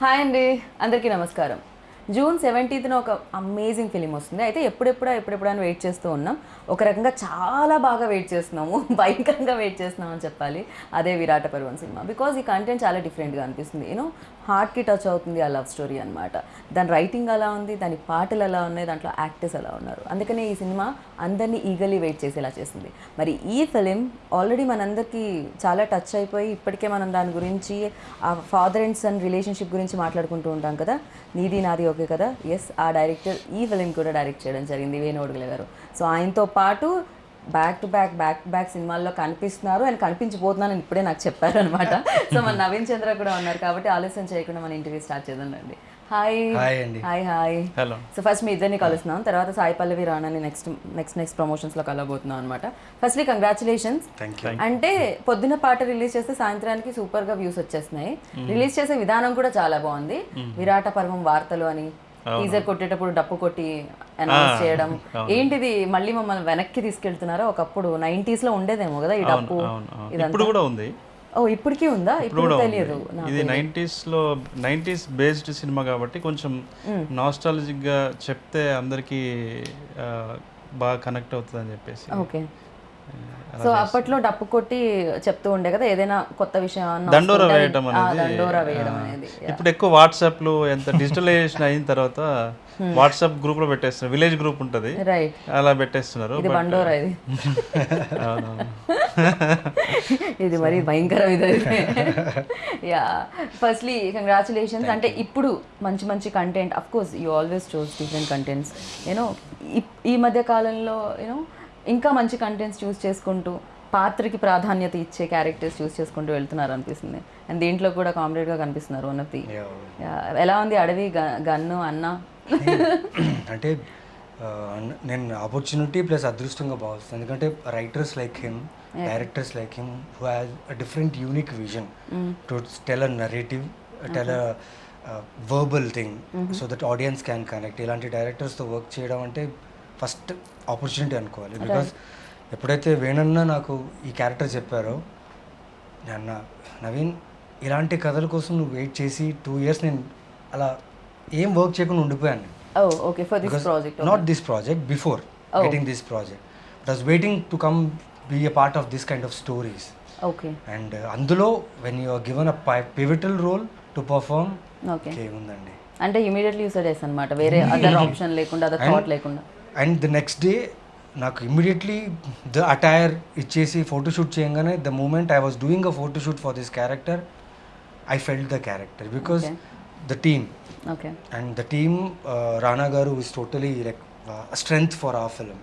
Hi అండి అందరికీ నమస్కారం. జూన్ సెవెంటీన్త్న ఒక అమేజింగ్ ఫిలిం వస్తుంది. అయితే ఎప్పుడెప్పుడా ఎప్పుడెప్పుడు వెయిట్ చేస్తూ ఉన్నాం. ఒక రకంగా చాలా బాగా వెయిట్ చేస్తున్నాము. భయంకరంగా వెయిట్ చేస్తున్నాం అని చెప్పాలి. అదే విరాట పర్వం సినిమా. బికాజ్ ఈ కంటెంట్ చాలా డిఫరెంట్గా అనిపిస్తుంది. యూనో హార్ట్కి టచ్ అవుతుంది ఆ లవ్ స్టోరీ అనమాట దాని రైటింగ్ అలా ఉంది దాని పాటలు ఎలా ఉన్నాయి దాంట్లో యాక్టర్స్ ఎలా ఉన్నారు. అందుకనే ఈ సినిమా అందరినీ ఈగలీ వెయిట్ చేసేలా చేస్తుంది మరి ఈ ఫిలిం ఆల్రెడీ మనందరికీ చాలా టచ్ అయిపోయి ఇప్పటికే మనం దాని గురించి ఆ ఫాదర్ అండ్ సన్ రిలేషన్షిప్ గురించి మాట్లాడుకుంటూ ఉంటాం కదా? నీది నాది ఓకే కదా? ఎస్ ఆ డైరెక్టర్ ఈ ఫిలిం కూడా డైరెక్ట్ చేయడం జరిగింది వేణు గారు. సో ఆయనతో పాటు back to back back to back సినిమాల్లో కనిపిస్తున్నారు ఆయన కనిపించిపోతున్నానని ఇప్పుడే నాకు చెప్పారు అనమాట. సో మన నవీన్ చంద్ర కూడా ఉన్నారు కాబట్టి ఆలస్యం చేయకుండా మన ఇంటర్వ్యూ స్టార్ట్ చేద్దాం రండి. హాయ్ హాయ్ అండి. Hi hi hello so first మీ ఇద్దరిని కలుస్తున్నాం. తర్వాత సాయి పల్లవి రాణాని నెక్స్ట్ నెక్స్ట్ నెక్స్ట్ ప్రమోషన్స్లో కలవబోతున్నాం అనమాట. ఫస్ట్లీ కంగ్రాచులేషన్స్ అంటే పొద్దున పాట రిలీజ్ చేస్తే సాయంత్రానికి సూపర్గా వ్యూస్ వచ్చేస్తున్నాయి రిలీజ్ చేసే విధానం కూడా చాలా బాగుంది. విరాట పర్వం వార్తలు అని టీజర్ కొట్టేటప్పుడు డప్పు కొట్టి అనౌన్స్ చేయడం. ఏంటిది? మళ్ళీ మమ్మల్ని వెనక్కి తీసుకెళ్తున్నారో? ఒకప్పుడు 90s లో ఉండేదేమో కదా ఈ డప్పు. ఇప్పుడు కూడా ఉంది. ఓ ఇప్పటికీ ఉందా? ఇప్పుడు తెలియదు ఇది నైంటీస్లో నైంటీస్ బేస్డ్ సినిమా కాబట్టి కొంచెం నాస్టాలజిక్గా చెప్తే అందరికి బాగా కనెక్ట్ అవుతుంది అని చెప్పేసి. ఓకే. సో అప్పట్లో డప్పు కొట్టి చెప్తూ ఉండే కదా ఏదైనా కొత్త విషయం దండోర అనేది దండోరా వేయడం అనేది ఇప్పుడు ఎక్కువ వాట్సాప్లు ఎంత డిజిటలైజేషన్ అయిన తర్వాత వాట్సాప్ గ్రూప్లో పెట్టేస్తున్నారు విలేజ్ గ్రూప్ ఉంటది. అలా పెట్టేస్తున్నారు ఇది బండోరా ఇది. ఇది మరి భయంకరం ఇది. యా ఫస్ట్లీ కంగ్రాచులేషన్స్ అంటే ఇప్పుడు మంచి మంచి content of course you always choose different contents you know ఈ మధ్య కాలంలో యూనో ఇంకా మంచి కంటెంట్స్ చూస్ చేసుకుంటూ పాత్రకి ప్రాధాన్యత ఇచ్చే క్యారెక్టర్స్ చూస్ చేసుకుంటూ వెళ్తున్నారు అనిపిస్తుంది. అండ్ దీంట్లో కూడా కామ్రేడ్గా కనిపిస్తున్నారు వన్ ఆఫ్ ది ఎలా ఉంది అడవి? గన్ను అన్న? అంటే నేను ఆపర్చునిటీ ప్లస్ అదృష్టంగా భావిస్తాను. ఎందుకంటే writers like him directors like him who has a different unique vision to tell a narrative tell a verbal thing so that audience can connect ఇలాంటి డైరెక్టర్స్తో వర్క్ చేయడం అంటే ఫస్ట్ ఆపర్చునిటీ అనుకోవాలి. బికాస్ ఎప్పుడైతే వేణన్న నాకు ఈ క్యారెక్టర్ చెప్పారో అన్న నవీన్ ఇలాంటి కథల కోసం నువ్వు వెయిట్ చేసి టూ ఇయర్స్ నేను అలా ఏం వర్క్ చేయకుండా ఉండిపోయాను okay for this project not this project before getting this project but was waiting to come be a part of this kind of stories okay and అందులో when you given a pivotal role to perform okay ఏముందండి అంటే immediately use చేస్తాను అనమాట వేరే other option లేకుండా other thought లేకుండా. And the next day నాకు immediately the attire ఇచ్చేసి ఫోటోషూట్ చేయగానే the moment I was doing a photoshoot for this character I felt the character because the team. And the team Rana గారు is totally like strength for uh film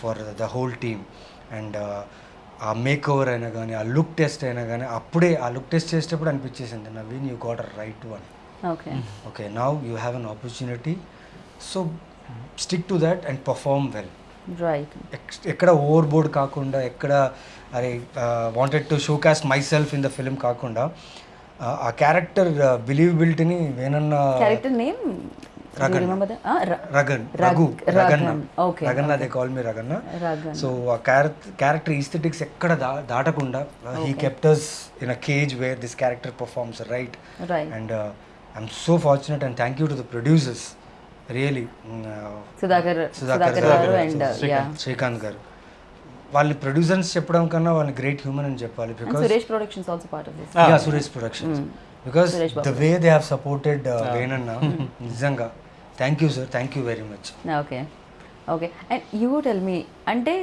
for the whole team and uh make over అయినా కానీ ఆ look test అయినా కానీ అప్పుడే ఆ look test చేసేటప్పుడు అనిపించేసింది Naveen you got a right one okay. Okay now you have an opportunity so stick to that and perform well. Right ఎక్కడ over board కాకుండా ఎక్కడ అరే wanted to show cast myself in the film కాకుండా ఆ, character బిలీవబిలిటీని వేనన్న character name Ragan. Ragan Raghu Raganna okay Raganna they call me Raganna Ragan so ఆ character aesthetics ఎక్కడ దాటకుండా he captures in a cage where this character performs right and I'm so fortunate and thank you to the producers really Sudhakar Sudhakar garu and yeah Srikanth గారు. వాళ్ళని producers చెప్పడం కన్నా వాళ్ళని great human అని చెప్పాలి because Suresh Productions also part of this yeah Suresh Productions because the way they have supported వేణన్న నిజంగా. Thank you sir thank you very much okay okay and you tell me అంటే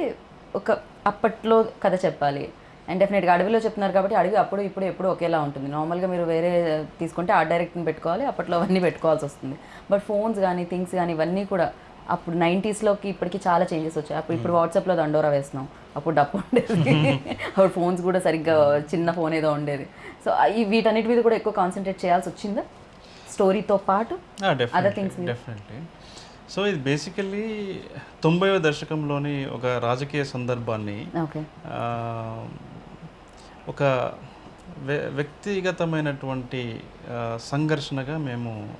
ఒక అప్పట్లో కథ చెప్పాలి. And డెఫినెట్గా అడవిలో చెప్తున్నారు కాబట్టి అడవి అప్పుడు ఇప్పుడు ఎప్పుడు ఒకేలా ఉంటుంది. నార్మల్గా మీరు వేరే తీసుకుంటే ఆ డైరెక్ట్ని పెట్టుకోవాలి అప్పట్లో అవన్నీ పెట్టుకోవాల్సి వస్తుంది. బట్ ఫోన్స్ కానీ థింగ్స్ కానీ ఇవన్నీ కూడా అప్పుడు నైంటీస్లోకి ఇప్పటికి చాలా చేంజెస్ వచ్చాయి. అప్పుడు ఇప్పుడు వాట్సాప్లో దండోరా వేస్తున్నాం. అప్పుడు డప్పు ఉండేది. అప్పుడు ఫోన్స్ కూడా సరిగ్గా చిన్న ఫోన్ ఏదో ఉండేది. సో ఈ వీటన్నిటి మీద కూడా ఎక్కువ కాన్సన్ట్రేట్ చేయాల్సి వచ్చిందా? స్టోరీతో పాటు? డెఫినెట్లీ డెఫినెట్లీ సో ఇది బేసికల్లీ తొంభైవ దశకంలోని ఒక రాజకీయ సందర్భాన్ని ఒక వ్య- వ్యక్తిగతమైనటువంటి సంఘర్షణగా మేము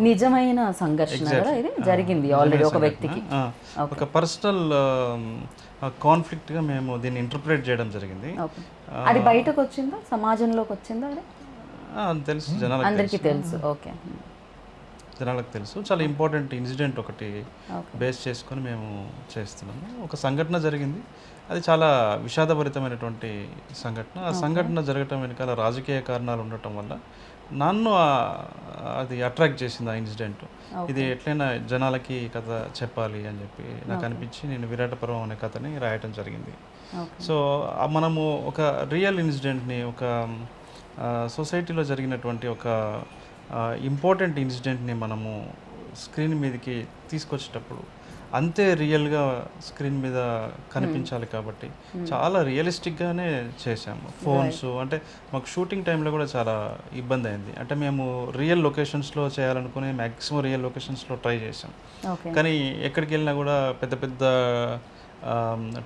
నిజమైన సంఘర్షణ ఇది జరిగింది ఆల్రెడీ ఒక వ్యక్తికి. ఒక పర్సనల్ కాన్ఫ్లిక్ట్గా మేము దీన్ని ఇంటర్ప్రిట్ చేయడం జరిగింది. అది బయటకు వచ్చిందా? సమాజంలోకి వచ్చిందా అది? తెలుసు. జనాలకు అందరికీ తెలుసు. ఓకే జనాలకు తెలుసు. చాలా ఇంపార్టెంట్ ఇన్సిడెంట్ ఒకటి బేస్ చేసుకొని మేము చేస్తున్నాము. ఒక సంఘటన జరిగింది. అది చాలా విషాదభరితమైనటువంటి సంఘటన. ఆ సంఘటన జరగటం వెనకాల రాజకీయ కారణాలు ఉండటం వల్ల నన్ను అది అట్రాక్ట్ చేసింది ఆ ఇన్సిడెంట్. ఇది ఎట్లయినా జనాలకి కథ చెప్పాలి అని చెప్పి నాకు అనిపించి నేను విరాటపురం అనే కథని రాయటం జరిగింది. సో మనము ఒక రియల్ ఇన్సిడెంట్ని ఒక సొసైటీలో జరిగినటువంటి ఒక ఇంపార్టెంట్ ఇన్సిడెంట్ని మనము స్క్రీన్ మీదకి తీసుకొచ్చేటప్పుడు అంతే రియల్గా స్క్రీన్ మీద కనిపించాలి కాబట్టి చాలా రియలిస్టిక్గానే చేసాము ఫోన్స్ అంటే మాకు షూటింగ్ టైంలో కూడా చాలా ఇబ్బంది అయింది. అంటే మేము రియల్ లొకేషన్స్లో చేయాలనుకుని మ్యాక్సిమం రియల్ లొకేషన్స్లో ట్రై చేసాం కానీ ఎక్కడికి వెళ్ళినా కూడా పెద్ద పెద్ద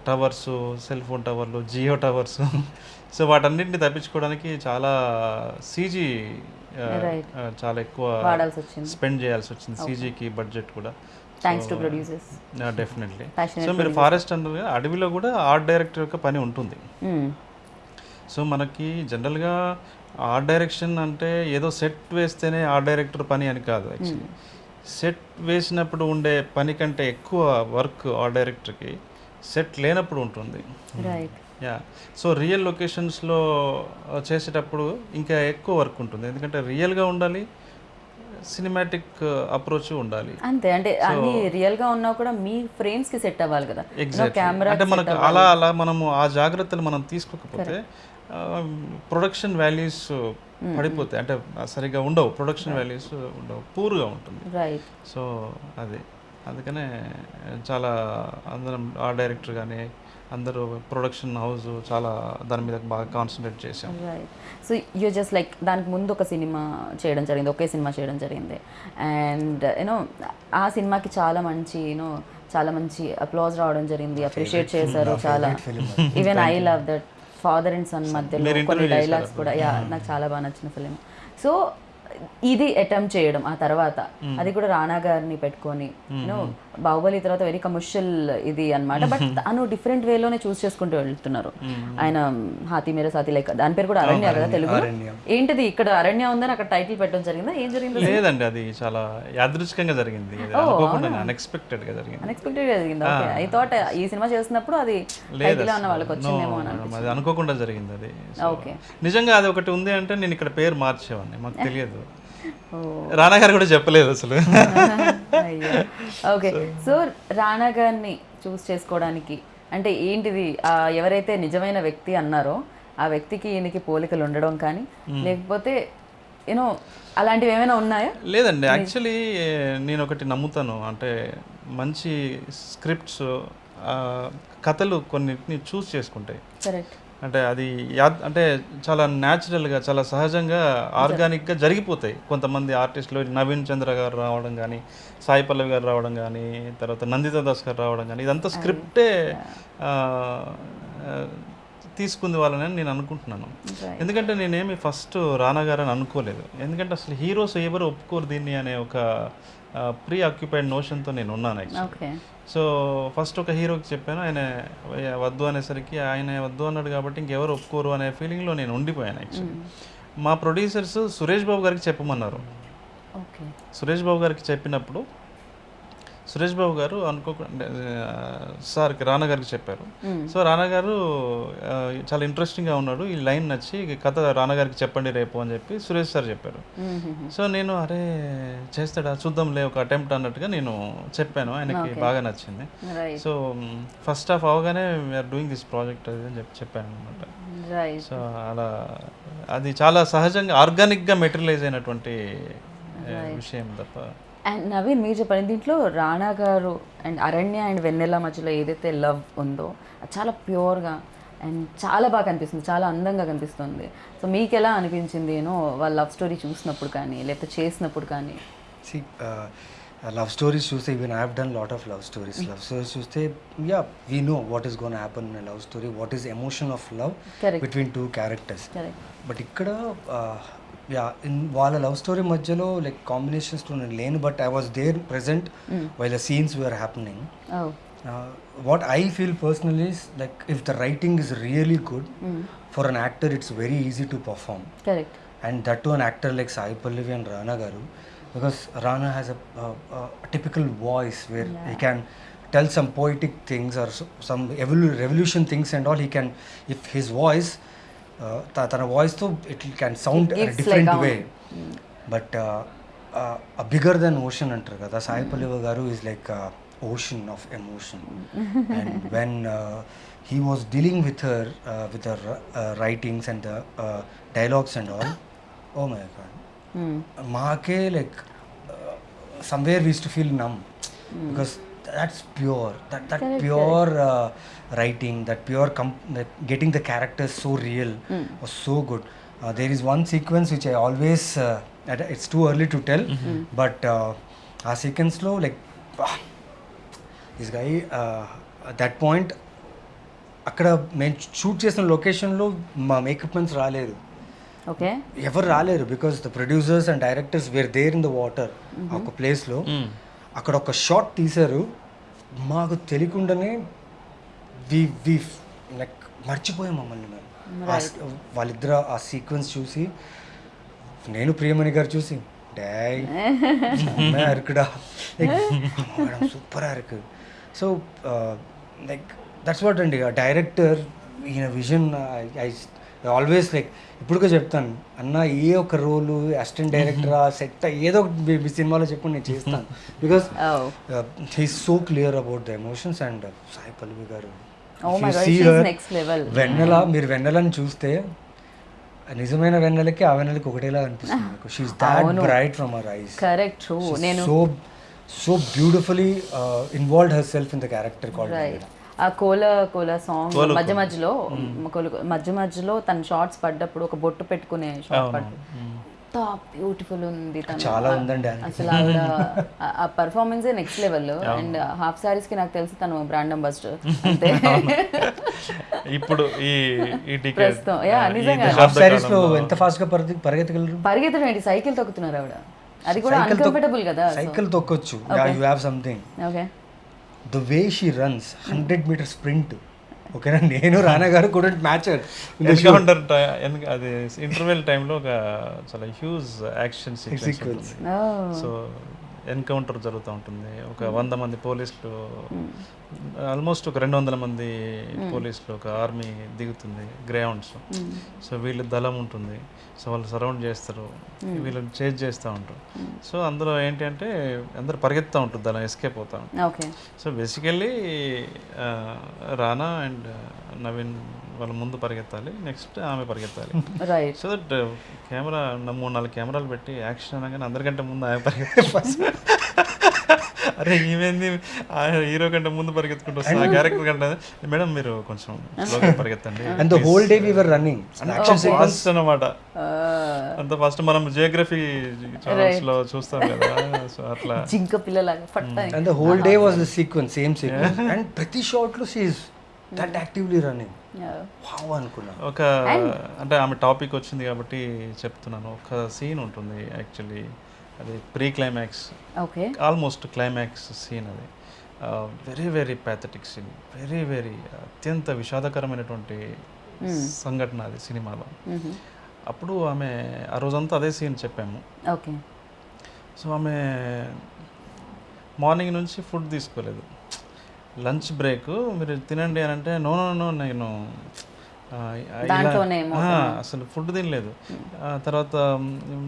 టవర్స్ సెల్ ఫోన్ టవర్లు జియో టవర్స్ సో వాటన్నిటిని తప్పించుకోవడానికి చాలా సీజీ. చాలా ఎక్కువ స్పెండ్ చేయాల్సి వచ్చింది సీజీకి బడ్జెట్ కూడా. Thanks to producers definitely so మీరు ఫారెస్ట్ అన్నారు అడవిలో కూడా ఆర్ట్ డైరెక్టర్ యొక్క పని ఉంటుంది. సో మనకి జనరల్గా ఆర్ట్ డైరెక్షన్ అంటే ఏదో సెట్ వేస్తేనే ఆర్ట్ డైరెక్టర్ పని అని కాదు యాక్చువల్లీ సెట్ వేసినప్పుడు ఉండే పని కంటే ఎక్కువ వర్క్ ఆర్ట్ డైరెక్టర్కి సెట్ లేనప్పుడు ఉంటుంది. యా సో రియల్ లొకేషన్స్లో చేసేటప్పుడు ఇంకా ఎక్కువ వర్క్ ఉంటుంది. ఎందుకంటే రియల్గా ఉండాలి సినిమాటిక్ అప్రోచ్ ఉండాలి. అంతే అంటే అన్ని రియల్గా ఉన్నా కూడా మీ ఫ్రేమ్స్కి సెట్ అవ్వాలి కదా. కెమెరా అంటే మనకు అలా అలా మనము ఆ జాగ్రత్తలు మనం తీసుకోకపోతే ప్రొడక్షన్ వాల్యూస్ పడిపోతాయి అంటే సరిగ్గా ఉండవు. ప్రొడక్షన్ వాల్యూస్ ఉండవు. పూర్గా ఉంటుంది. రైట్ సో అది. అందుకనే చాలా అందరం ఆ డైరెక్టర్ కానీ అందరూ ప్రొడక్షన్ హౌస్ చాలా దాని మీద బాగా కాన్సన్ట్రేట్ చేసాం right so you just like దానికి ముందు ఒక సినిమా చేయడం జరిగింది ఒకే సినిమా చేయడం జరిగింది. అండ్ యూనో ఆ సినిమాకి చాలా మంచి యూనో చాలా మంచి అప్లాజ్ రావడం జరిగింది. అప్రిషియేట్ చేశారు చాలా. Even I love that father and son మధ్యలో కొన్ని డైలాగ్స్ కూడా. యా నాకు చాలా బాగా నచ్చిన ఫిలిం సో ఇది అటెంప్ట్ చేయడం ఆ తర్వాత. అది కూడా రానా గారిని పెట్టుకొని యూనో బాహుబలి తర్వాత వెరీ కమర్షియల్ ఇది అన్నమాట. బట్ తను డిఫరెంట్ వేలోనే చూస్ చేసుకుంటూ వెళ్తున్నారు. ఆయన హాతి మేర సాతి లైక్ దాని పేరు కూడా అరణ్య కదా తెలుగు. ఏంటిది ఇక్కడ అరణ్య ఉందని అక్కడ టైటిల్ పెట్టడం జరిగిందా? ఏం జరిగింది లేదండి అది చాలా యాదృచ్ఛికంగా జరిగింది. ఇది అనుకోకుండా అన్ఎక్స్పెక్టెడ్గా జరిగింది. అన్ఎక్స్పెక్టెడ్ జరిగింది? ఐ థాట్ ఈ సినిమా చేస్తున్నప్పుడు అది టైటిల్ అన్న వాళ్ళకి వచ్చిందేమో అని అనుకోకుండా జరిగింది అది. ఓకే నిజంగా అది ఒకటి ఉంది అంటే నేను ఇక్కడ పేరు మార్చేవాడిని. మాకు తెలియదు. ఓ రానా గారు కూడా చెప్పలేదు అసలు. ఓకే. సో రానా గారిని చూస్ చేసుకోవడానికి అంటే ఏంటిది ఎవరైతే నిజమైన వ్యక్తి అన్నారో ఆ వ్యక్తికి ఈయనకి పోలికలు ఉండడం కానీ లేకపోతే యూనో అలాంటివి ఏమైనా ఉన్నాయా? లేదండి. యాక్చువల్లీ నేను ఒకటి నమ్ముతాను. అంటే మంచి స్క్రిప్ట్స్ కథలు కొన్నిటిని చూస్ చేసుకుంటాయి. అంటే అది యాద్ అంటే చాలా న్యాచురల్గా చాలా సహజంగా ఆర్గానిక్గా జరిగిపోతాయి. కొంతమంది ఆర్టిస్టులు నవీన్ చంద్ర గారు రావడం కానీ సాయి పల్లవి గారు రావడం కానీ తర్వాత నందితా దాస్ గారు రావడం కానీ ఇదంతా స్క్రిప్టే తీసుకుంది వాళ్ళని నేను అనుకుంటున్నాను. ఎందుకంటే నేనేమి ఫస్ట్ రానా గారు అని అనుకోలేదు. ఎందుకంటే అసలు హీరోస్ ఎవరు ఒప్పుకోరు దీన్ని అనే ఒక ప్రీ ఆక్యుపైడ్ నోషన్తో నేను ఉన్నాను యాక్చువల్లీ సో ఫస్ట్ ఒక హీరోకి చెప్పాను ఆయన వద్దు అనేసరికి ఆయన వద్దు అన్నాడు కాబట్టి ఇంకెవరు ఒప్పుకోరు అనే ఫీలింగ్లో నేను ఉండిపోయాను యాక్చువల్లీ మా ప్రొడ్యూసర్స్ సురేష్ బాబు గారికి చెప్పమన్నారు. సురేష్ బాబు గారికి చెప్పినప్పుడు సురేష్ బాబు గారు అనుకోకుండా సార్కి రానా గారికి చెప్పారు. సో రానా గారు చాలా ఇంట్రెస్టింగ్గా ఉన్నాడు. ఈ లైన్ నచ్చి కథ రానా గారికి చెప్పండి రేపు అని చెప్పి సురేష్ సార్ చెప్పారు. సో నేను అరే చేస్తాడా? చూద్దాంలే ఒక అటెంప్ట్ అన్నట్టుగా నేను చెప్పాను. ఆయనకి బాగా నచ్చింది. సో ఫస్ట్ హాఫ్ అవగానే వీఆర్ డూయింగ్ దిస్ ప్రాజెక్ట్ అది అని చెప్పి చెప్పాను అనమాట సో అలా అది చాలా సహజంగా ఆర్గానిక్గా మెటీరియలైజ్ అయినటువంటి విషయం తప్ప అండ్ నవీన్ మీరు చెప్పండి దీంట్లో రాణా గారు అండ్ అరణ్య అండ్ వెన్నెల మధ్యలో ఏదైతే లవ్ ఉందో అది చాలా ప్యూర్గా అండ్ చాలా బాగా కనిపిస్తుంది చాలా అందంగా కనిపిస్తుంది. సో మీకు ఎలా అనిపించింది? యూనో వాళ్ళ లవ్ స్టోరీ చూసినప్పుడు కానీ లేకపోతే చేసినప్పుడు కానీ? లవ్ స్టోరీస్ చూస్తే even I have done lot of love stories love stories చూస్తే yeah we know what is gonna happen in love story what is emotion of love. Between two characters but ఇక్కడ yeah in వాళ్ళ love story మధ్యలో like కాంబినేషన్స్తో నేను లేను but I was there present while the scenes were happening oh what I feel personally is like if the writing is really good for an actor it's very easy to perform correct and that to an actor like Sai Pallavi and Rana గారు because Rana has a typical voice where he can tell some poetic things or some evolu revolution things and all he can if his voice తన వాయిస్తో it can sound It gives different like way but bigger than ocean అంటారు కదా సాయి పల్లవి గారు is like ocean of emotion and when he was dealing with her with her writings and dialogues and all oh my god మాకే like somewhere we's to feel numb because that's pure that that Correct, pure uh, writing that pure com- that getting the characters so real was so good uh, there is one sequence which i always uh, at- it's too early to tell but uh, uh సీక్వెన్స్లో like this guy that point అక్కడ మేము shoot చేసిన లొకేషన్లో మా makeup men's రాలేదు okay ఎవరు రాలేరు because the producers and directors were there in the water ఒక ప్లేస్లో అక్కడ ఒక షార్ట్ తీశారు. మాకు తెలియకుండానే వి వి లైక్ మర్చిపోయాం మమ్మల్ని మేము. వాళ్ళిద్దరు ఆ సీక్వెన్స్ చూసి నేను ప్రియమణి గారు చూసి డై అరకుడా. Super Araku. So like that's what అండి. ఆ డైరెక్టర్ ఈయన విజన్ ఐ ఆల్వేస్ లైక్ ఇప్పుడుగా చెప్తాను. అన్న ఏ ఒక రోలు అసిస్టెంట్ డైరెక్టర్ సెట్ ఏదో ఒకటి మీ- సినిమాలో చెప్పండి నేను చేస్తాను. Because Oh. He's so clear about the emotions and Sai Pallavi గారు. Oh. వెన్నెల మీరు వెన్నెలని చూస్తే నిజమైన వెన్నెలకి ఆ వెన్నెలకి ఒకటేలా అనిపిస్తుంది మీకు షీఈస్ దాట్ అవును. Bright from our eyes correct true నేను so so beautifully involve herself in the character called right ఆ కోల కోల సాంగ్ మధ్య మధ్యలో కోల- మధ్య మధ్యలో తన షార్ట్స్ పడ్డప్పుడు ఒక బొట్టు పెట్టుకునే షార్ట్ పడ్డ ఎంత బ్యూటిఫుల్ ఉంది తను. చాలా ఉందండి. అసలు ఆవిడ ఆ- performance next level and half సారీస్కి నాకు తెలిసి తను బ్రాండ్ అంబాసిడర్ అంతే. ఇప్పుడు ఈ ఈ ప్రస్తుతం, నిజంగా. హాఫ్ సారీస్లో ఎంత ఫాస్ట్గా పరిగె పరిగెత్తగలరు? పరిగెత్తడం ఏంటి సైకిల్ తొక్కుతున్నారు ఆవిడ. అది కూడా అన్కంఫర్టబుల్ కదా cycle తొక్కొచ్చు. You have something okay the way she runs hundred meter sprint ఓకేనా? నేను రానా గారు కూడా మ్యాచ్ ఎన్కౌంటర్ అది ఇంటర్వెల్ టైంలో ఒక చాలా huge action sequence so encounter జరుగుతూ ఉంటుంది. ఒక వంద మంది పోలీసులు ఆల్మోస్ట్ ఒక రెండు వందల మంది పోలీసులు ఒక ఆర్మీ దిగుతుంది గ్రౌండ్స్ సో వీళ్ళ దళం ఉంటుంది. సో వాళ్ళు సరౌండ్ చేస్తారు. వీళ్ళని చేజ్ చేస్తూ ఉంటారు. సో అందులో ఏంటి అంటే అందరు పరిగెత్తుతూ ఉంటుంది దళం ఎస్కేప్ అవుతా ఉంటుంది so basically Rana and Naveen వాళ్ళ ముందు పరిగెత్తాలి నెక్స్ట్ ఆమె పరిగెత్తాలి. రైట్ సో దట్ కెమెరా మూడు నాలుగు కెమెరాలు పెట్టి యాక్షన్ అనగానే అందరికంటే ముందు ఆమె పరిగెత్తాలి అరే ఈమెంది? ఆ హీరో కంటే ముందు పరిగెత్తుకుంటూ వస్తుంది. ఆ క్యారెక్టర్ కంటే మేడం మీరు కొంచెం స్లోగా పరిగెత్తండి and the whole day we were running fast అనమాట అంత ఫస్ట్ మనం జియోగ్రఫీ ఛానల్స్లో చూస్తాం కదా. సో అట్లా. జింక పిల్లలాగా ఫట్. And the whole day was the sequence same sequence and ప్రతి షాట్లో she's that actively running. Wow అనుకున్నా. ఒక అంటే ఆమె టాపిక్ వచ్చింది కాబట్టి చెప్తున్నాను. ఒక సీన్ ఉంటుంది యాక్చువల్లీ. అది pre climax okay. Almost climax scene అది. Very very pathetic scene. Very very అత్యంత విషాదకరమైనటువంటి సంఘటన అది సినిమాలో. అప్పుడు ఆమె ఆ రోజంతా అదే సీన్ చెప్పాము. ఓకే. సో ఆమె మార్నింగ్ నుంచి ఫుడ్ తీసుకోలేదు. Lunch break. మీరు తినండి అని అంటే నో నో నో నేను అసలు ఫుడ్ తినలేదు. ఆ తర్వాత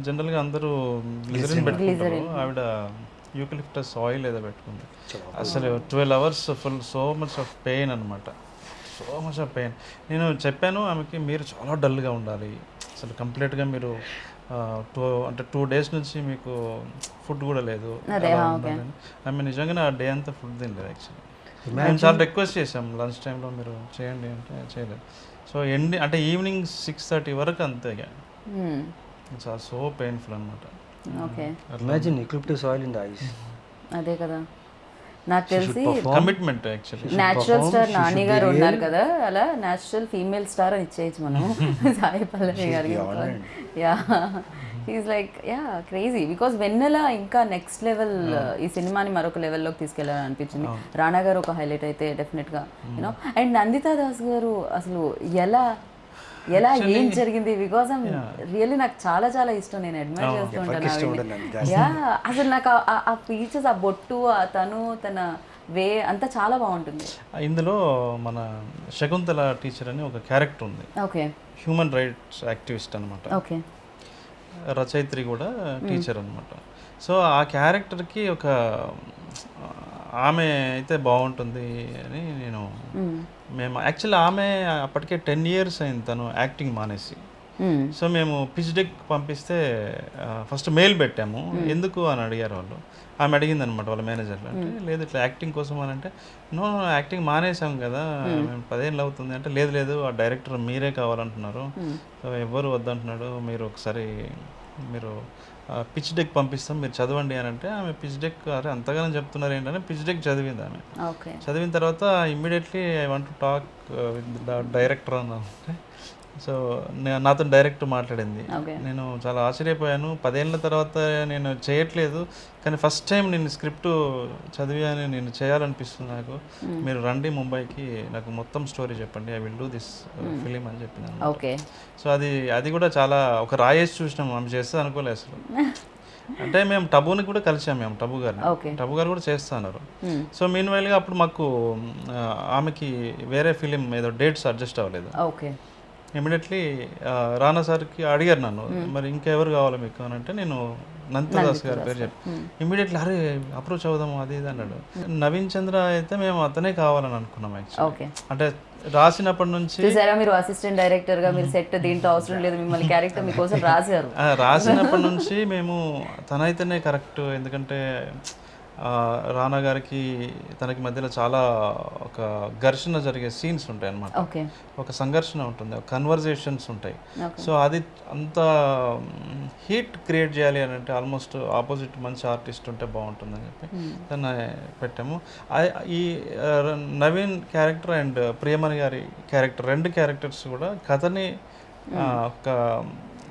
జనరల్గా అందరూ గ్లిజరిన్ పెట్టుకుంటారు. ఆవిడ యూకలిప్టస్ ఆయిల్ ఏదో పెట్టుకుంది. అసలు twelve hours full so much of pain అనమాట సో మచ్ ఆఫ్ పెయిన్. నేను చెప్పాను ఆమెకి మీరు చాలా డల్గా ఉండాలి. అసలు కంప్లీట్గా మీరు టూ అంటే టూ డేస్ నుంచి మీకు ఫుడ్ కూడా లేదు. ఆమె నిజంగానే ఆ డే అంతా ఫుడ్ తినలేదు యాక్చువల్లీ. మేము చాలా రిక్వెస్ట్ చేసాం లంచ్ టైంలో మీరు చేయండి అంటే చేయలేదు. సో ఎండి అంటే ఈవినింగ్ సిక్స్ థర్టీ వరకు అంతే ఇక. చాలా సో పెయిన్ఫుల్ అనమాట okay imagine eucalyptus oil in the eyes అదే కదా. నాకు తెలిసి commitment actually natural star Nani గారు ఉన్నారు కదా అలా న్యాచురల్ ఫీమేల్ స్టార్ అని ఇచ్చేయచ్చు మనం సాయి పల్లవి గారికి yeah is like yeah crazy because Vennela ఇంకా నెక్స్ట్ లెవెల్ ఈ సినిమాని మరొక లెవెల్లోకి తీసుకెళ్ళాలని అనిపించింది. రానా గారు ఒక హైలైట్ అయితే డెఫినెట్గా యూనో అండ్ నందితా దాస్ గారు అసలు ఎలా ఎలా ఏం జరిగింది? బికాస్ రియల్లీ నాకు చాలా చాలా ఇష్టం. నేను అడ్మైర్ చేస్తూ ఇష్టం ఉండదు ఉంటాను యా అసలు నాకు ఆ- ఫీచర్స్ ఆ బొట్టు ఆ తను తన వే అంతా చాలా బాగుంటుంది. ఇందులో మన శకుంతల టీచర్ అని ఒక క్యారెక్టర్ ఉంది. ఓకే హ్యూమన్ రైట్స్ యాక్టివిస్ట్ అనమాట ఓకే రచయిత్రి కూడా టీచర్ అనమాట సో ఆ క్యారెక్టర్కి ఒక ఆమె అయితే బాగుంటుంది అని నేను మేము యాక్చువల్లీ ఆమె అప్పటికే టెన్ ఇయర్స్ అయింది తను యాక్టింగ్ మానేసి. సో మేము పిచ్ డెక్ పంపిస్తే ఫస్ట్ మెయిల్ పెట్టాము. ఎందుకు అని అడిగారు వాళ్ళు. ఆమె అడిగింది అనమాట వాళ్ళ మేనేజర్లు అంటే లేదు ఇట్లా యాక్టింగ్ కోసం అని అంటే నో యాక్టింగ్ మానేసాం కదా. మేము పదేళ్ళు అవుతుంది. అంటే లేదు లేదు ఆ డైరెక్టర్ మీరే కావాలంటున్నారు. సో ఎవ్వరు వద్దంటున్నాడు. మీరు ఒకసారి మీరు పిచ్ డెక్ పంపిస్తాం మీరు చదవండి అని అంటే ఆమె పిచ్ డెక్ అరే అంతగానో చెప్తున్నారు ఏంటంటే పిచ్ డెక్ చదివింది ఆమె. చదివిన తర్వాత immediately I want to talk with the director అని అంటే సో నాతో డైరెక్ట్ మాట్లాడింది. నేను చాలా ఆశ్చర్యపోయాను. పదేళ్ళ తర్వాత నేను చేయట్లేదు. కానీ ఫస్ట్ టైం నేను స్క్రిప్ట్ చదివాను. నేను చేయాలనిపిస్తుంది నాకు. మీరు రండి ముంబైకి. నాకు మొత్తం స్టోరీ చెప్పండి. I will do this film అని చెప్పింది ఓకే. సో అది అది కూడా చాలా ఒక రాయేసి చూసినాం. ఆమె చేస్తే అనుకోలేదు అసలు. అంటే మేము టబుని కూడా కలిసాం మేము టబు గారిని. టబు గారు కూడా చేస్తున్నారు. సో మీన్ వైల్గా అప్పుడు మాకు ఆమెకి వేరే ఫిలిం ఏదో డేట్స్ అడ్జస్ట్ అవ్వలేదు. ఓకే. ఇమీడియట్లీ రానా సార్కి అడిగారు నన్ను మరి ఇంకెవరు కావాలి మీకు? అని అంటే నేను నందదాస్ గారి పేరు చెప్పి ఇమీడియట్లీ అరే అప్రోచ్ అవుదాము అది ఇది అన్నాడు. నవీన్ చంద్ర అయితే మేము అతనే కావాలని అనుకున్నాం యాక్చువల్లీ అంటే రాసినప్పటి నుంచి చూసారా మీరు అసిస్టెంట్ డైరెక్టర్గా మీరు సెట్ దీంట్లో అవసరం లేదు మిమ్మల్ని క్యారెక్టర్ మీకోసం రాశారు. రాసినప్పటి నుంచి మేము తనైతేనే కరెక్ట్ ఎందుకంటే రానా గారికి తనకి మధ్యలో చాలా ఒక ఘర్షణ జరిగే సీన్స్ ఉంటాయి అన్నమాట. ఓకే. ఒక సంఘర్షణ ఉంటుంది ఒక కన్వర్జేషన్స్ ఉంటాయి. సో అది అంత హీట్ క్రియేట్ చేయాలి అని అంటే ఆల్మోస్ట్ ఆపోజిట్ మంచి ఆర్టిస్ట్ ఉంటే బాగుంటుందని చెప్పి దాన్ని పెట్టాము. ఆ- ఈ నవీన్ క్యారెక్టర్ అండ్ ప్రియమణి గారి క్యారెక్టర్ రెండు క్యారెక్టర్స్ కూడా కథని ఆ, ఒక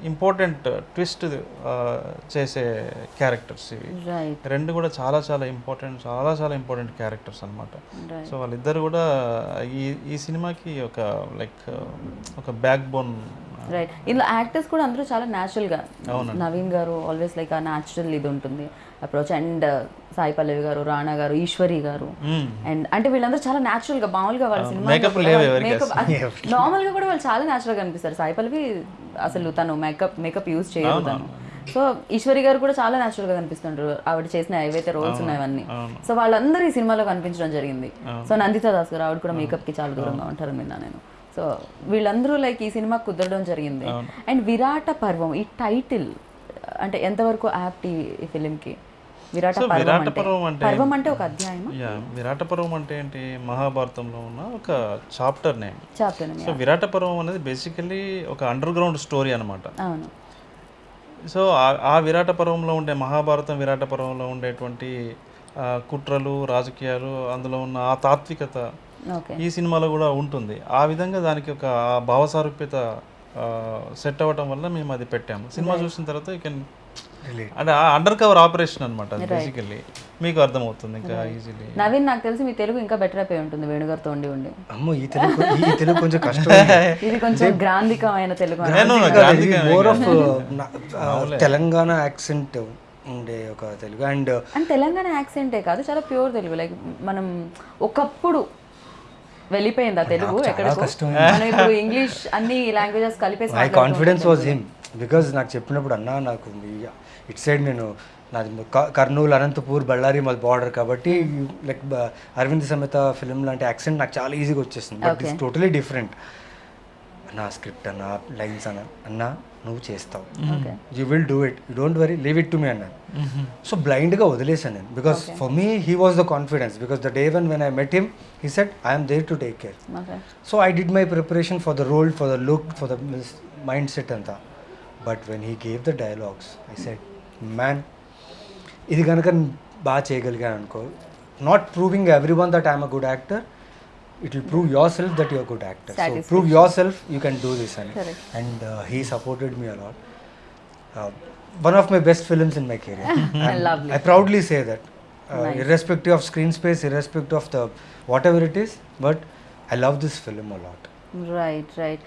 ఇంపార్టెంట్ ట్విస్ట్ చేసే క్యారెక్టర్స్ ఇవి. రెండు కూడా చాలా చాలా ఇంపార్టెంట్ చాలా చాలా ఇంపార్టెంట్ క్యారెక్టర్స్ అనమాట. సో వాళ్ళిద్దరు కూడా ఈ ఈ సినిమాకి ఒక లైక్ ఒక బ్యాక్ బోన్ రైట్ ఇందులో యాక్టర్స్ కూడా అందరూ చాలా natural గా అవునండి. నవీన్ గారు ఆల్వేస్ లైక్ ఆ న్యాచురల్ ఇది ఉంటుంది. అప్రోచ్ అండ్ సాయి పల్లవి గారు రాణా గారు ఈశ్వరి గారు. అండ్ అంటే వీళ్ళందరూ చాలా natural గా మామూలుగా వాళ్ళ సినిమా నార్మల్గా కూడా వాళ్ళు చాలా natural గా కనిపిస్తారు సాయి పల్లవి అసలు తను మేకప్ మేకప్ యూజ్ చేయదు తను. సో ఈశ్వరి గారు కూడా చాలా natural గా కనిపిస్తుంటారు. ఆవిడ చేసిన ఏవైతే రోల్స్ ఉన్నాయో అవన్నీ సో వాళ్ళందరూ ఈ సినిమాలో కనిపించడం జరిగింది. సో నందిత దాస్ గారు ఆవిడ కూడా మేకప్కి చాలా దూరంగా ఉంటారు విన్నా నేను. సో వీళ్ళందరూ లైక్ ఈ సినిమా కుదరడం జరిగింది. అండ్ విరాట పర్వం ఈ టైటిల్ అంటే ఎంతవరకు యాప్ట్ ఈ ఫిలింకి విరాట పర్వం విరాట అంటే పర్వం అంటే పర్వం అంటే ఒక అధ్యాయం విరాట పర్వం అంటే ఏంటి? మహాభారతంలో ఉన్న ఒక chapter name. Chapter so Virata Parvam అనేది బేసికల్లీ ఒక అండర్ గ్రౌండ్ స్టోరీ అనమాట అవును. సో ఆ- విరాట పర్వంలో ఉండే మహాభారతం విరాట పర్వంలో ఉండేటువంటి కుట్రలు రాజకీయాలు అందులో ఉన్న ఆ తాత్వికత ఈ సినిమాలో కూడా ఉంటుంది. ఆ విధంగా దానికి ఒక భావసారూప్యత సెట్ అవ్వటం వల్ల మేము అది పెట్టాము. సినిమా చూసిన తర్వాత యూ కెన్ అంటే అండర్ కవర్ ఆపరేషన్ అనమాట బేసికల్లీ మీకు అర్థమవుతుంది ఇంకా ఈజీలీ నవీన్ నాకు తెలిసి మీ తెలుగు ఇంకా బెటర్ అయిపోయి ఉంటుంది వేణుగారితో ఉండి ఉండి. అమ్మో ఈ తెలుగు ఈ తెలుగు కొంచెం కష్టం ఇది కొంచెం గ్రాంధికమైన Telugu more of Telangana accent ఉండే ఒక తెలుగు. అండ్ అండ్ తెలంగాణ యాక్సెంటే కాదు చాలా ప్యూర్ తెలుగు. లైక్ మనం ఒకప్పుడు వెళ్ళిపోయింది ఆ తెలుగు ఎక్కడికో. మనం ఇప్పుడు ఇంగ్లీష్ అన్ని లాంగ్వేజెస్ కలిపేసి my confidence was him because నాకు చెప్పినప్పుడు అన్న నాకు ఇట్ సైడ్ నేను నాది కర్నూలు అనంతపూర్ బళ్ళారి మాది బార్డర్ కాబట్టి లైక్ అరవింద్ సమేత ఫిల్మ్ లాంటి యాక్సెంట్ నాకు చాలా ఈజీగా వచ్చేసింది బట్ ఇట్స్ టోటలీ డిఫరెంట్ అన్న స్క్రిప్ట్ అన్న లైన్స్ అన్న అన్న నువ్వు చేస్తావు. You will do it you don't worry leave it to me అన్నాను సో బ్లైండ్గా వదిలేసాను నేను. Because for me he was the confidence because the day one when I met him he said I'm there to take care so I did my preparation for the role for the look for the mind set అంతా but when he gave the dialogues I said man ఇది కనుక బాగా చేయగలిగాను అనుకో not proving everyone that I'm a good actor it will prove yourself that you're good actor so prove yourself you can do this అని Correct. And he supported me a lot one of my best films in my career Lovely. I proudly say that, uh, irrespective of screen space, irrespective of the whatever it is, but I love this film a lot. Right right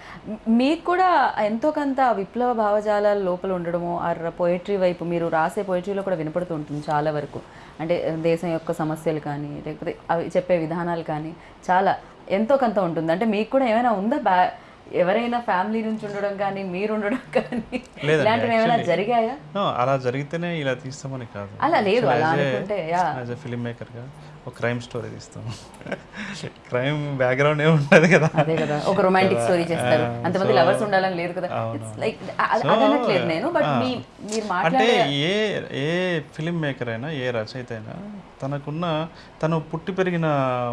మీకు కూడా ఎంతో కొంత విప్లవ భావజాలాల లోపల ఉండడము ఆ poetry వైపు మీరు రాసే పోయిటరీలో కూడా వినపడుతూ ఉంటుంది చాలా వరకు. అంటే దేశం యొక్క సమస్యలు కానీ లేకపోతే అవి చెప్పే విధానాలు కానీ చాలా ఎంతో కొంత ఉంటుంది. అంటే మీకు కూడా ఏమైనా ఉందా? బ్యా ఎవరైనా ఫ్యామిలీ నుంచి ఉండడం కానీ మీరు ఉండడం కానీ ఇలాంటివి ఏమైనా జరిగాయా? అలా జరిగితేనే ఇలా తీస్తామని కాదు. అలా లేదు, అలా అనుకుంటే, yeah. యాజ్ ఎ ఫిలిం మేకర్గా ఒక క్రైమ్ స్టోరీ తీస్తాం. క్రైమ్ బ్యాక్గ్రౌండ్ ఏమి ఉంటుంది కదా. అదే కదా. ఒక రొమాంటిక్ స్టోరీ చేస్తారు. అంతమంది లవర్స్ ఉండాలని లేదు కదా. లైక్ అదనట్లేదు నేను బట్. మీ మీరు అంటే ఏ ఏ ఫిలిం మేకర్ అయినా ఏ రచయిత అయినా తనకున్న తను పుట్టి పెరిగిన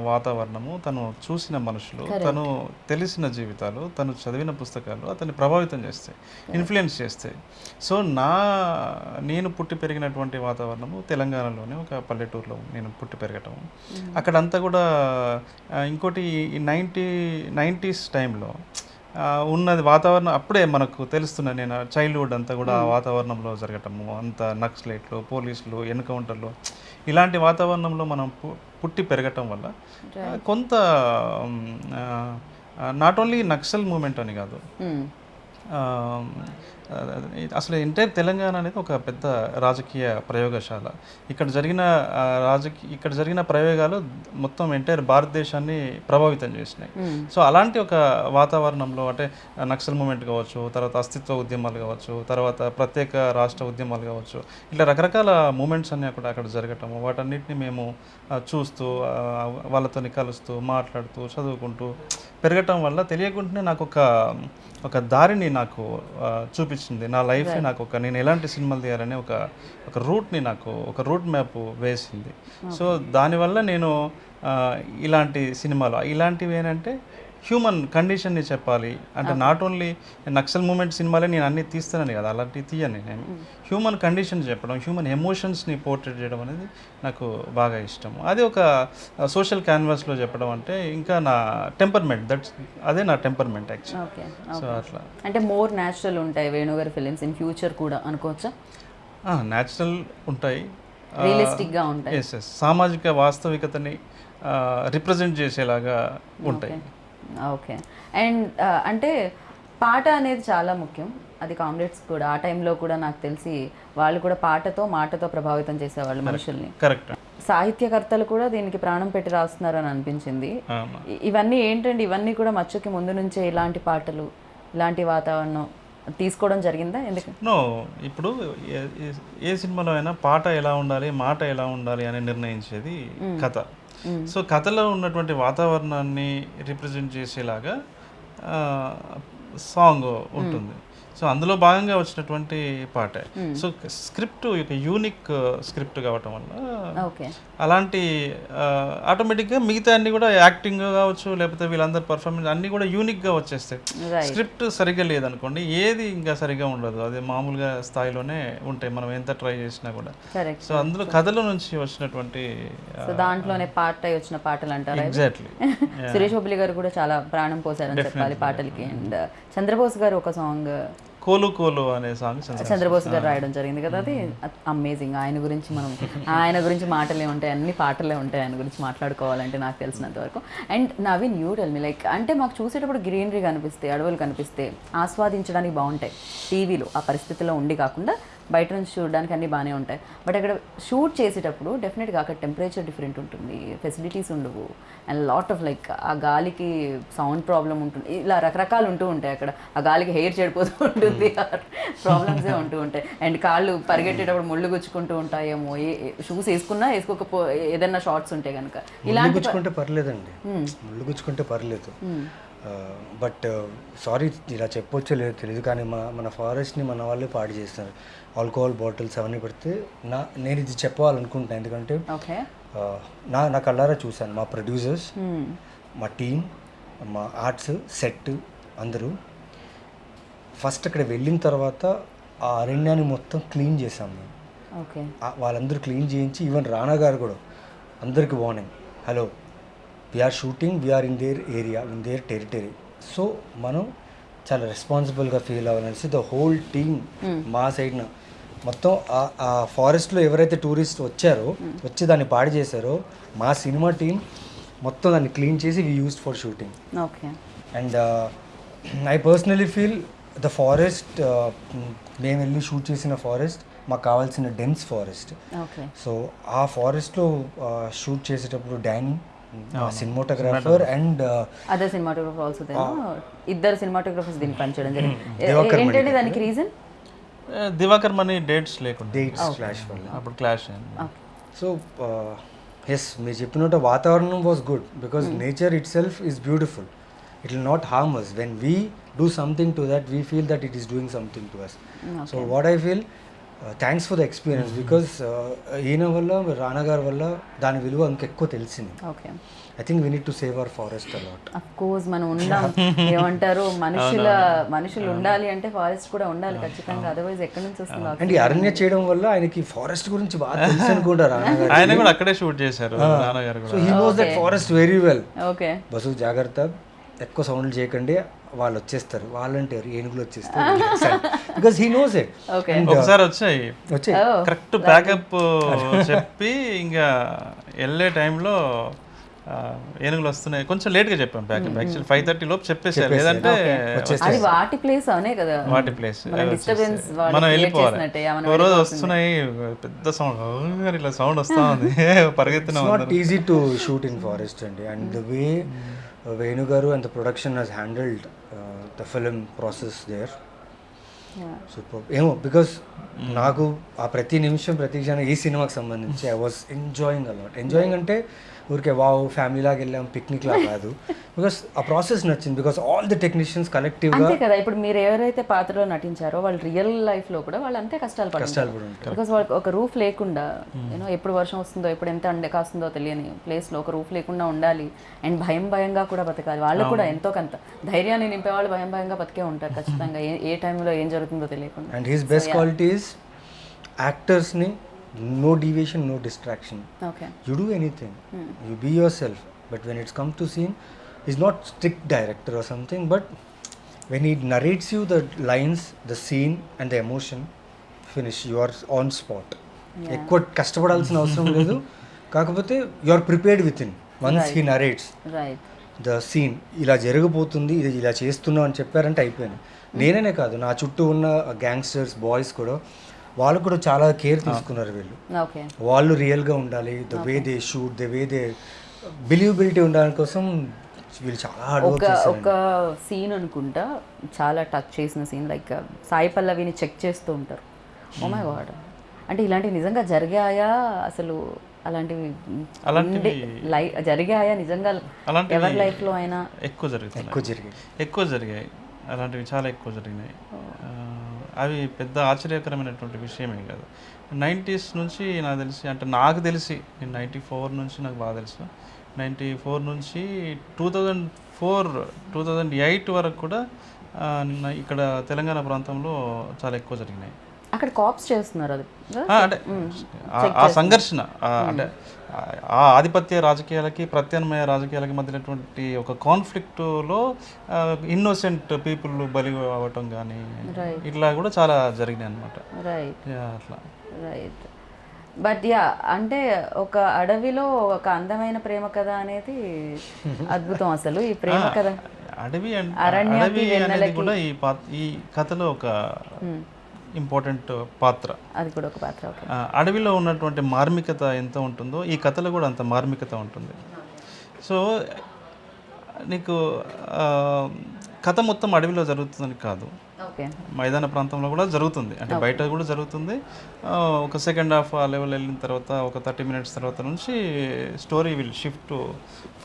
వాతావరణము తను చూసిన మనుషులు తను తెలిసిన జీవితాలు తను చదివిన పుస్తకాలు అతన్ని ప్రభావితం చేస్తాయి ఇన్ఫ్లుయెన్స్ చేస్తాయి. సో నా నేను పుట్టి పెరిగినటువంటి వాతావరణము తెలంగాణలోనే ఒక పల్లెటూరులో నేను పుట్టి పెరగటం అక్కడంతా కూడా ఇంకోటి నైంటీ నైంటీస్ టైంలో ఉన్నది వాతావరణం అప్పుడే మనకు తెలుస్తున్న నేను చైల్డ్హుడ్ అంతా కూడా ఆ వాతావరణంలో జరగటము అంత నక్సలైట్లు పోలీసులు ఎన్కౌంటర్లు ఇలాంటి వాతావరణంలో మనం పుట్టి పెరగటం వల్ల కొంత నాట్ ఓన్లీ నక్సల్ మూమెంట్ అని కాదు అసలు ఎంటైర్ తెలంగాణ అనేది ఒక పెద్ద రాజకీయ ప్రయోగశాల. ఇక్కడ జరిగిన రాజకీయ ఇక్కడ జరిగిన ప్రయోగాలు మొత్తం ఎంటైర్ భారతదేశాన్ని ప్రభావితం చేసినాయి. సో అలాంటి ఒక వాతావరణంలో అంటే నక్సల్ మూమెంట్ కావచ్చు తర్వాత అస్తిత్వ ఉద్యమాలు కావచ్చు తర్వాత ప్రత్యేక రాష్ట్ర ఉద్యమాలు కావచ్చు ఇట్లా రకరకాల మూమెంట్స్ అన్నీ అక్కడ అక్కడ జరగటము వాటన్నిటిని మేము చూస్తూ ఆ, వాళ్ళతోని కలుస్తూ మాట్లాడుతూ చదువుకుంటూ పెరగటం వల్ల తెలియకుండానే నాకు ఒక ఒక దారిని నాకు చూపించింది. నా లైఫ్ నాకు ఒక నేను ఎలాంటి సినిమాలు తీయాలని ఒక ఒక రూట్ని నాకు ఒక రూట్ మ్యాప్ వేసింది. సో దానివల్ల నేను ఇలాంటి సినిమాలు ఇలాంటివి ఏంటంటే హ్యూమన్ కండిషన్ని చెప్పాలి. అంటే నాట్ ఓన్లీ నక్సల్ మూమెంట్ సినిమాలే నేను అన్ని తీస్తానని కదా అలాంటివి తీయని నేను. హ్యూమన్ కండిషన్ చెప్పడం హ్యూమన్ ఎమోషన్స్ని పోర్ట్రేట్ చేయడం అనేది నాకు బాగా ఇష్టం. అది ఒక సోషల్ క్యాన్వాస్లో చెప్పడం అంటే ఇంకా నా టెంపర్మెంట్ దట్స్ అదే నా టెంపర్మెంట్ యాక్చువల్. ఓకే సో అట్లా. అంటే మోర్ న్యాచురల్ ఉంటాయి వేణుగారి ఫిలిమ్స్ ఇన్ ఫ్యూచర్ కూడా అనుకోవచ్చా? న్యాచురల్ ఉంటాయి. Realistic గా ఉంటాయి. ఎస్ ఎస్ సామాజిక వాస్తవికతని రిప్రజెంట్ చేసేలాగా ఉంటాయి. ఓకే. అండ్ అంటే పాట అనేది చాలా ముఖ్యం. అది కామ్రేడ్స్ కూడా ఆ టైంలో కూడా నాకు తెలిసి వాళ్ళు కూడా పాటతో మాటతో ప్రభావితం చేసేవాళ్ళు మనుషుల్ని. కరెక్ట్. సాహిత్యకర్తలు కూడా దీనికి ప్రాణం పెట్టి రాస్తున్నారు అని అనిపించింది ఇవన్నీ ఏంటండి? ఇవన్నీ కూడా మచ్చుకి ముందు నుంచే ఇలాంటి పాటలు ఇలాంటి వాతావరణం తీసుకోవడం జరిగిందా? ఎందుకు? నో ఇప్పుడు ఏ సినిమాలో అయినా పాట ఎలా ఉండాలి మాట ఎలా ఉండాలి అని నిర్ణయించేది కథ. సో కథలో ఉన్నటువంటి వాతావరణాన్ని రిప్రజెంట్ చేసేలాగా సాంగ్ ఉంటుంది. సో అందులో భాగంగా వచ్చినటువంటి పాటే. సో స్క్రిప్ట్ ఒక యూనిక్ స్క్రిప్ట్ కావటం వల్ల ఓకే. అలాంటి ఆటోమేటిక్గా మిగతా అన్ని కూడా యాక్టింగ్ కావచ్చు లేకపోతే వీళ్ళందరి పర్ఫార్మెన్స్ అన్ని కూడా యూనిక్గా వచ్చేస్తాయి స్క్రిప్ట్ సరిగ్గా లేదనుకోండి ఏది ఇంకా సరిగ్గా ఉండదు. అది మామూలుగా స్థాయిలోనే ఉంటాయి మనం ఎంత ట్రై చేసినా కూడా. సో అందులో కథల నుంచి వచ్చినటువంటి సో దాంట్లోనే పాట వచ్చిన పాటలు అంటారా? ఎగ్జాక్ట్లీ సురేష్ హోబ్లి గారు కూడా చాలా ప్రాణం పోసారని చెప్పాలి పాటలకి. అండ్ చంద్రబోస్ గారు ఒక సాంగ్ కోలు కోలు అనే సాంగ్ చంద్రబోస్ గారు రాయడం. జరిగింది కదా అది. అమేజింగ్ ఆయన గురించి మనం ఆయన గురించి మాటలే ఉంటాయి అన్ని పాటలే ఉంటాయి. ఆయన గురించి మాట్లాడుకోవాలంటే నాకు తెలిసినంత వరకు. And Naveen you tell me like అంటే మాకు చూసేటప్పుడు గ్రీనరీ కనిపిస్తే అడవులు కనిపిస్తే ఆస్వాదించడానికి బాగుంటాయి. టీవీలో ఆ పరిస్థితిలో ఉండి కాకుండా బయట నుంచి చూడడానికి అన్నీ బాగానే ఉంటాయి. బట్ అక్కడ షూట్ చేసేటప్పుడు డెఫినెట్గా అక్కడ టెంపరేచర్ డిఫరెంట్ ఉంటుంది. ఫెసిలిటీస్ ఉండవు. అండ్ లాట్ ఆఫ్ లైక్ ఆ గాలికి సౌండ్ ప్రాబ్లం ఉంటుంది. ఇలా రకరకాలు ఉంటూ ఉంటాయి అక్కడ. ఆ గాలికి హెయిర్ చెడిపోతూ ఉంటుంది. ప్రాబ్లమ్సే ఉంటూ ఉంటాయి. అండ్ కాళ్ళు పరిగెట్టేటప్పుడు ముళ్ళు గుచ్చుకుంటూ ఉంటాయేమో. ఏ షూస్ వేసుకున్నా వేసుకోకపో ఏదైనా షార్ట్స్ ఉంటే కనుక ఇలాంటి గుచ్చుకుంటే పర్లేదండి. ముళ్ళు గుచ్చుకుంటే పర్లేదు. బట్ సారీ ఇలా చెప్పొచ్చో లేదో తెలియదు కానీ మా మన ఫారెస్ట్ని మన వాళ్ళే పాడు చేస్తారు. ఆల్కహాల్ బాటిల్స్ అవన్నీ పెడితే నా నేను ఇది చెప్పాలనుకుంటున్నాను ఎందుకంటే నా నా కళ్ళారా చూశాను మా ప్రొడ్యూసర్స్ మా టీం మా ఆర్ట్స్ సెట్ అందరూ. ఫస్ట్ అక్కడ వెళ్ళిన తర్వాత ఆ అరణ్యాన్ని మొత్తం క్లీన్ చేసాం మేము. వాళ్ళందరూ క్లీన్ చేయించి ఈవెన్ రానా గారు కూడా అందరికి warning hello we're shooting we're in their area in their territory so మనం చాలా రెస్పాన్సిబుల్గా ఫీల్ అవ్వాలనేసి ద హోల్ టీమ్ మా సైడ్న మొత్తం ఆ- ఫారెస్ట్లో ఎవరైతే టూరిస్ట్ వచ్చారో వచ్చి దాన్ని పాడు చేశారో మా సినిమా టీం మొత్తం దాన్ని క్లీన్ చేసి we used for shooting okay and I personally feel the forest మేము వెళ్ళి షూట్ చేసిన ఫారెస్ట్ మాకు కావాల్సిన డెన్స్ ఫారెస్ట్ సో ఆ ఫారెస్ట్లో షూట్ చేసేటప్పుడు Danny cinematographer and other cinematographer also ఇద్దరు సినిమాటోగ్రఫర్స్ దీన్ని పనిచేయడం జరిగింది. ఏంటంటే దానికి రీజన్ దివాకర్ మనీ డేట్స్ లేకుండా. డేట్స్ క్లాష్ వల్ల. అప్పుడు క్లాష్ అయింది. సో ఎస్ మీరు చెప్పినట్టు వాతావరణం was good because nature itself is beautiful it will not harm us when we do something to that we feel that it is doing something to us so what I feel thanks for the experience because ఈయన వల్ల రానా గారి వల్ల దాని విలువ ఇంకెక్కువ తెలిసింది. Okay I think we need to save our forest a lot of course మనం ఉన్నాం ఏమంటారు? మనుషుల మనుషులు ఉండాలి అంటే ఫారెస్ట్ కూడా ఉండాలి ఖచ్చితంగా. అదర్వైజ్ ఎక్కడి నుంచి వస్తుంది అండ్ ఈ అరణ్య చేయడం వల్ల ఆయనకి ఫారెస్ట్ గురించి బాగా తెలుసు అనుకుంటా రానా గారు. ఆయన కూడా అక్కడే షూట్ చేశారు సో కూడా. He knows that forest very well okay bus జాగ్రత్త. ఎక్కువ సౌండ్లు చేయకండి వాళ్ళు వచ్చేస్తారు. వాలంటీర్ ఏనుగులు వచ్చేస్తారు because he knows it okay ఒకసారి వచ్చాయి. వచ్చే కరెక్ట్ ప్యాకప్ చెప్పి ఇంకా వెళ్ళే టైంలో ఏనుగులు వస్తున్నాయి. కొంచెం లేట్గా చెప్పాం ప్యాకప్ యాక్చువల్ ఫైవ్ థర్టీ లోపు చెప్పేసారు లేదంటే అది వాటి ప్లేస్ అనే కదా. వాటి ప్లేస్ మన వెళ్ళిపోవాలి. ఓ రోజు వస్తున్నాయి పెద్ద సౌండ్. ఇలా సౌండ్ వస్తా ఉంది. పరిగెత్తున్నాం easy to shoot in forest అండి. అండ్ ద వే వేణు గారు and the production he's handled the film process there. Super ఏమో బికాస్ నాకు ఆ ప్రతి నిమిషం ప్రతి క్షణం ఈ సినిమాకి సంబంధించి I was enjoying a lot enjoying అంటే ఊరికే వావ్ ఫ్యామిలీ లాగా వెళ్ళాం పిక్నిక్ లా కాదు. బికాస్ ఆ ప్రాసెస్ నచ్చింది బికాస్ ఆల్ ది టెక్నీషియన్స్ కలెక్టివ్గా అంతే కదా ఇప్పుడు మీరు ఎవరైతే పాత్రలో నటించారో వాళ్ళు రియల్ లైఫ్లో కూడా వాళ్ళు అంతే కష్టాలు కష్టాలు బికాస్ వాళ్ళకి ఒక రూఫ్ లేకుండా యూనో ఎప్పుడు వర్షం వస్తుందో ఎప్పుడు ఎంత అండే కాస్తుందో తెలియని ప్లేస్లో ఒక రూఫ్ లేకుండా ఉండాలి. అండ్ భయం భయంగా కూడా బతకాలి. వాళ్ళు కూడా ఎంతో కొంత ధైర్యాన్ని నింపే వాళ్ళు భయం భయంగా బతికే ఉంటారు ఖచ్చితంగా. ఏ ఏ టైంలో ఏం జరుగుతుందో తెలియకుండా. And his best qualities యాక్టర్స్ని no deviation no distraction you do anything you be yourself but when it's come to scene is not strict director or something but when he narrates you the lines the scene and the emotion finish your on spot ఎక్కువ కష్టపడాల్సిన అవసరం లేదు. కాకపోతే you are prepared with in once he narrates the scene ఇలా జరగబోతుంది ఇది ఇలా చేస్తున్నావు అని చెప్పారంటే అయిపోయింది. Hmm. నేననే కాదు నా చుట్టూ ఉన్న గ్యాంగ్స్టర్స్ బాయ్స్ కూడా వాళ్ళు కూడా చాలా కేర్ తీసుకున్నారు వీళ్ళు. ఓకే. వాళ్ళు రియల్గా ఉండాలి. The way they shoot the way they believability ఉండడానికి కోసం వీళ్ళు చాలా ఒక ఒక సీన్ అనుకుంటా చాలా టచ్ చేసిన సీన్ లైక్ సాయి పల్లవిని చెక్ చేస్తూ ఉంటారు. ఓ మై గాడ్ అంటే ఇలాంటివి నిజంగా జరిగాయా? అసలు అలాంటివి లై జరిగాయా నిజంగా? అలాంటివి ఎవరి లైఫ్లో అయినా? ఎక్కువ జరుగుతున్నాయి ఎక్కువ జరిగాయి. ఎక్కువ జరిగాయి. అలాంటివి చాలా ఎక్కువ జరిగినాయి. ఆ, అవి పెద్ద ఆశ్చర్యకరమైనటువంటి విషయమే కాదు. నైంటీస్ నుంచి నాకు తెలిసి అంటే నాకు తెలిసి నేను నైంటీ ఫోర్ నుంచి నాకు బాగా తెలుసు. నైంటీ ఫోర్ నుంచి two thousand four two thousand eight వరకు కూడా ఇక్కడ తెలంగాణ ప్రాంతంలో చాలా ఎక్కువ జరిగినాయి. అక్కడ కాప్స్ చేస్తున్నారు అది. ఆ, అంటే ఆ- సంఘర్షణ అంటే ఆ- ఆధిపత్య రాజకీయాలకి ప్రత్యామ్నాయ రాజకీయాలకి మధ్యనటువంటి ఒక కాన్ఫ్లిక్ట్లో ఇన్నోసెంట్ పీపుల్ బలి అవ్వటం కానీ. ఇట్లా కూడా చాలా జరిగినాయి అనమాట రైట్ అట్లా. రైట్ బట్ యా అంటే ఒక అడవిలో ఒక అందమైన ప్రేమ కథ అనేది అద్భుతం అసలు ఈ ప్రేమ కథ. అడవి అడవి అనేది. కూడా ఈ ఈ కథలో ఒక ఇంపార్టెంట్ పాత్ర. అది కూడా ఒక పాత్ర అడవిలో ఉన్నటువంటి మార్మికత ఎంత ఉంటుందో ఈ కథలో కూడా అంత మార్మికత ఉంటుంది. సో నీకు కథ మొత్తం అడవిలో జరుగుతుందని కాదు. మైదాన ప్రాంతంలో కూడా జరుగుతుంది. అంటే బయట కూడా జరుగుతుంది. ఒక సెకండ్ హాఫ్ ఆ లెవెల్ వెళ్ళిన తర్వాత ఒక థర్టీ మినిట్స్ తర్వాత నుంచి story will shift to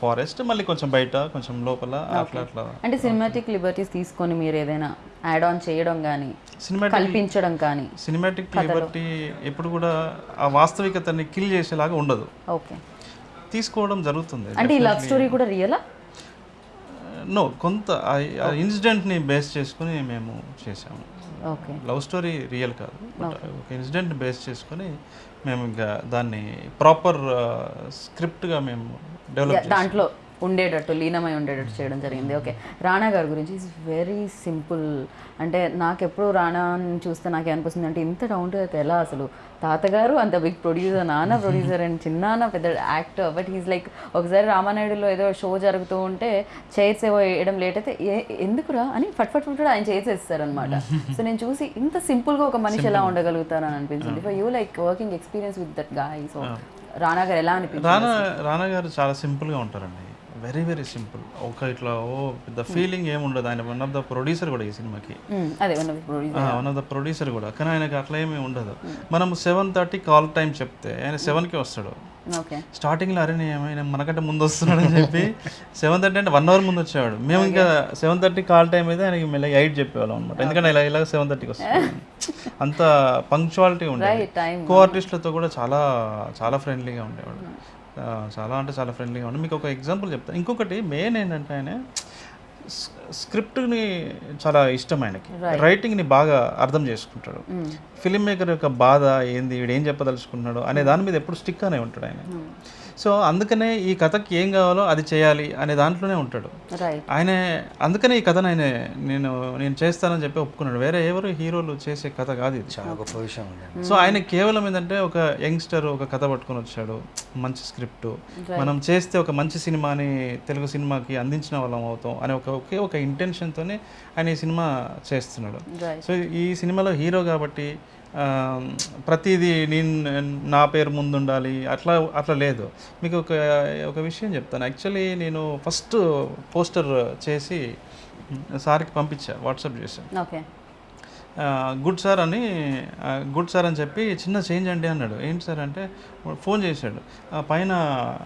forest మళ్ళీ కొంచెం బయట కొంచెం లోపల అట్లా అట్లా. అంటే సినిమాటిక్ లిబర్టీస్ తీసుకొని మీరు ఏదైనా యాడ్ ఆన్ చేయడం కానీ సినిమాటిక్ కల్పించడం కానీ సినిమాటిక్ లిబర్టీ ఎప్పుడు కూడా ఆ వాస్తవికతని కిల్ చేసేలాగా ఉండదు. ఓకే. తీసుకోవడం జరుగుతుంది అంటే ఈ లవ్ స్టోరీ కూడా రియలా నో కొంత ఆ ఇన్సిడెంట్ని బేస్ చేసుకుని మేము చేసాము ఓకే. లవ్ స్టోరీ రియల్ కాదు బట్ ఒక ఇన్సిడెంట్ బేస్ చేసుకొని మేము ఇంకా దాన్ని ప్రాపర్ స్క్రిప్ట్గా మేము డెవలప్ దాంట్లో ఉండేటట్టు లీనమై ఉండేటట్టు చేయడం జరిగింది. ఓకే. రాణా గారి గురించి ఈజ్ వెరీ సింపుల్ అంటే నాకు ఎప్పుడు రాణాని చూస్తే నాకు అనిపిస్తుంది అంటే ఇంత డౌన్ టు ఎలా అసలు? తాతగారు అంత బిగ్ ప్రొడ్యూసర్ నాన్న ప్రొడ్యూసర్ అండ్ చిన్నాన్న పెద్ద యాక్టర్ బట్ ఈజ్ లైక్ ఒకసారి రామానాయుడులో ఏదో షో జరుగుతూ ఉంటే చైర్స్ ఏవో వేయడం లేట్ అయితే ఏ- ఎందుకురా? అని ఫట్ ఫట్ ఫట్ ఆయన చైర్స్ వేస్తారనమాట సో నేను చూసి ఇంత సింపుల్గా ఒక మనిషి ఎలా ఉండగలుగుతారని అనిపించింది. For you like working experience with that guy so Rana గారు ఎలా అనిపించింది రానా రానా గారు చాలా సింపుల్గా ఉంటారండి. వెరీ వెరీ సింపుల్ ఒక ఇట్లా ఓ పెద్ద ఫీలింగ్ ఏముండదు ఆయన వన్ ఆఫ్ ద ప్రొడ్యూసర్ కూడా ఈ సినిమాకి. వన్ ఆఫ్ ద ప్రొడ్యూసర్ కూడా. కానీ ఆయనకి అట్లా ఏమీ ఉండదు. మనం సెవెన్ థర్టీ కాల్ టైం చెప్తే ఆయన సెవెన్కి వస్తాడు. స్టార్టింగ్లో అరే ఏమైనా మనకంటే ముందు వస్తున్నాడు అని చెప్పి సెవెన్ థర్టీ అంటే వన్ అవర్ ముందు వచ్చేవాడు. మేము ఇంకా సెవెన్ థర్టీ కాల్ టైం అయితే ఆయనకి మెల్లగా ఎయిట్ చెప్పేవాళ్ళం అనమాట ఎందుకంటే ఇలా ఇలా సెవెన్ థర్టీకి వస్తాడు. అంత పంక్చువాలిటీ ఉండేది. కో ఆర్టిస్టులతో కూడా చాలా చాలా ఫ్రెండ్లీగా ఉండేవాడు. చాలా అంటే చాలా ఫ్రెండ్లీగా ఉండే. మీకు ఒక ఎగ్జాంపుల్ చెప్తాను ఇంకొకటి మెయిన్ ఏంటంటే ఆయన స్క్రిప్ట్ని చాలా ఇష్టం ఆయనకి. రైటింగ్ని బాగా అర్థం చేసుకుంటాడు. ఫిలిం మేకర్ యొక్క బాధ ఏంది? వీడు ఏం చెప్పదలుచుకుంటున్నాడు? అనే దాని మీద ఎప్పుడు స్టిక్ అనే ఉంటాడు ఆయన. సో అందుకనే ఈ కథకి ఏం కావాలో అది చేయాలి అనే దాంట్లోనే ఉంటాడు. రైట్ ఆయన అందుకనే ఈ కథను ఆయన నేను నేను చేస్తానని చెప్పి ఒప్పుకున్నాడు. వేరే ఎవరు హీరోలు చేసే కథ కాదు ఇది. చాలా గొప్ప విషయం సో ఆయన కేవలం ఏంటంటే ఒక యంగ్స్టర్ ఒక కథ పట్టుకొని వచ్చాడు. మంచి స్క్రిప్ట్. మనం చేస్తే ఒక మంచి సినిమాని తెలుగు సినిమాకి అందించిన వాళ్ళం అవుతాం అనే ఒక ఒకే ఒక ఇంటెన్షన్తోనే ఆయన ఈ సినిమా చేస్తున్నాడు. రైట్ సో ఈ సినిమాలో హీరో కాబట్టి ప్రతిదీ నేను నా పేరు ముందు ఉండాలి అట్లా అట్లా లేదు. మీకు ఒక ఒక విషయం చెప్తాను. యాక్చువల్లీ నేను ఫస్ట్ పోస్టర్ చేసి సార్కి పంపించా వాట్సాప్ చేశాను ఓకే. గుడ్ సార్ అని గుడ్ సార్ అని చెప్పి చిన్న చేంజ్ అండి అన్నాడు. ఏంటి సార్ అంటే ఫోన్ చేశాడు. పైన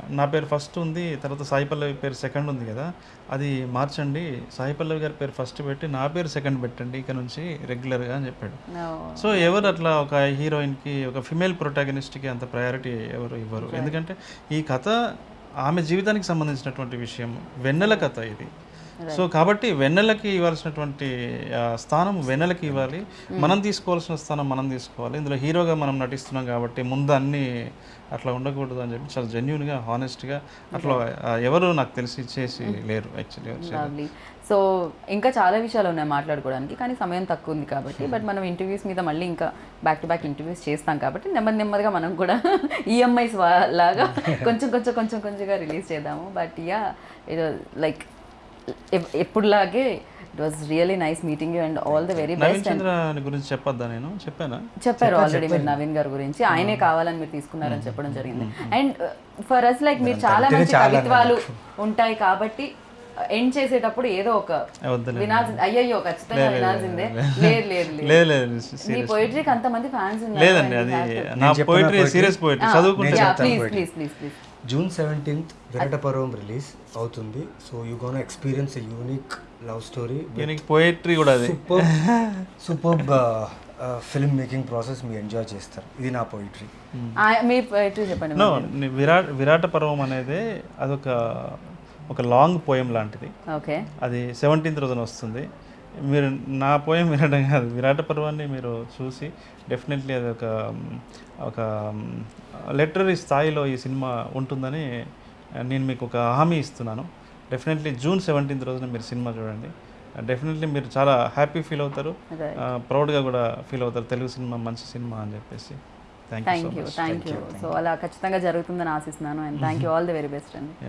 నా పేరు ఫస్ట్ ఉంది తర్వాత సాయి పల్లవి పేరు సెకండ్ ఉంది కదా అది మార్చండి. సాయి పల్లవి గారి పేరు ఫస్ట్ పెట్టి నా పేరు సెకండ్ పెట్టండి ఇక నుంచి రెగ్యులర్గా అని చెప్పాడు. సో ఎవరు అట్లా ఒక హీరోయిన్కి ఒక ఫిమేల్ ప్రొటాగనిస్ట్కి అంత ప్రయారిటీ ఎవరు ఇవ్వరు. ఎందుకంటే ఈ కథ ఆమె జీవితానికి సంబంధించినటువంటి విషయం వెన్నెల కథ ఇది. సో కాబట్టి వెన్నెలకి ఇవ్వాల్సినటువంటి స్థానం వెన్నెలకి ఇవ్వాలి. మనం తీసుకోవాల్సిన స్థానం మనం తీసుకోవాలి. ఇందులో హీరోగా మనం నటిస్తున్నాం కాబట్టి ముందు అన్ని అట్లా ఉండకూడదు అని చెప్పి చాలా జెన్యున్గా హానెస్ట్గా అట్లా ఎవరు నాకు తెలిసి చేసి లేరు యాక్చువల్లీ సో ఇంకా చాలా విషయాలు ఉన్నాయి మాట్లాడుకోవడానికి కానీ సమయం తక్కువ ఉంది కాబట్టి బట్ మనం ఇంటర్వ్యూస్ మీద మళ్ళీ ఇంకా బ్యాక్ టు బ్యాక్ ఇంటర్వ్యూస్ చేస్తాం కాబట్టి నెమ్మది నెమ్మదిగా మనం కూడా ఈఎంఐస్ లాగా కొంచెం కొంచెం కొంచెం కొంచెంగా రిలీజ్ చేద్దాము. బట్ యా ఇది like ఎప్పుడులాగే it was really nice meeting you and all the very Naveen best Chandra గురించి చెప్పొద్దా నేను? చెప్పానా? చెప్పారు ఆల్రెడీ మీరు నవీన్ గారి గురించి. ఆయనే కావాలని మీరు తీసుకున్నారని చెప్పడం జరిగింది. అండ్ ఫర్ అస్ లైక్ మీరు చాలా మంచి కవిత్వాలు ఉంటాయి కాబట్టి ఎండ్ చేసేటప్పుడు ఏదో ఒక వినాల్సింది. అయ్యయ్యో ఖచ్చితంగా వినాల్సిందే. లేదు లేదు. లేదు లేదు లేదు. మీ పోయిటరీకి అంతమంది ఫ్యాన్స్ ఉన్నారు లేదండి అది నా పోయిటరీ సీరియస్ పోయిటరీ చదువుకుంటే please please please please June seventeenth Virata Parvam release అవుతుంది. So you gonna experience unique love story దీనికి పోయిటరీ కూడా అది. Super super film making process మీరు ఎంజాయ్ చేస్తారు. ఇది నా పోయిటరీ మీ పోయిటరీ చెప్పండి నో విరాట్ విరాట పర్వం అనేది అదొక ఒక లాంగ్ పోయం లాంటిది. ఓకే. అది సెవెంటీన్త్ రోజున వస్తుంది. మీరు నా పోయం వినడం కాదు. విరాట పర్వాన్ని మీరు చూసి డెఫినెట్లీ అది ఒక ఒక లెటరీ స్థాయిలో ఈ సినిమా ఉంటుందని నేను మీకు ఒక హామీ ఇస్తున్నాను. డెఫినెట్లీ జూన్ సెవెంటీన్త్ రోజున మీరు సినిమా చూడండి. డెఫినెట్లీ మీరు చాలా హ్యాపీ ఫీల్ అవుతారు. ప్రౌడ్గా కూడా ఫీల్ అవుతారు. తెలుగు సినిమా మంచి సినిమా అని చెప్పేసి. Thank you thank you thank you so అలా ఖచ్చితంగా జరుగుతుందని ఆశిస్తున్నాను. And thank you all the very best అండి.